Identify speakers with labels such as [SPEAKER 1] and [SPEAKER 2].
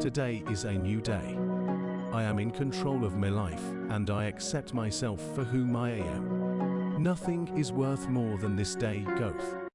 [SPEAKER 1] Today is a new day. I am in control of my life and I accept myself for whom I am. Nothing is worth more than this day Goth.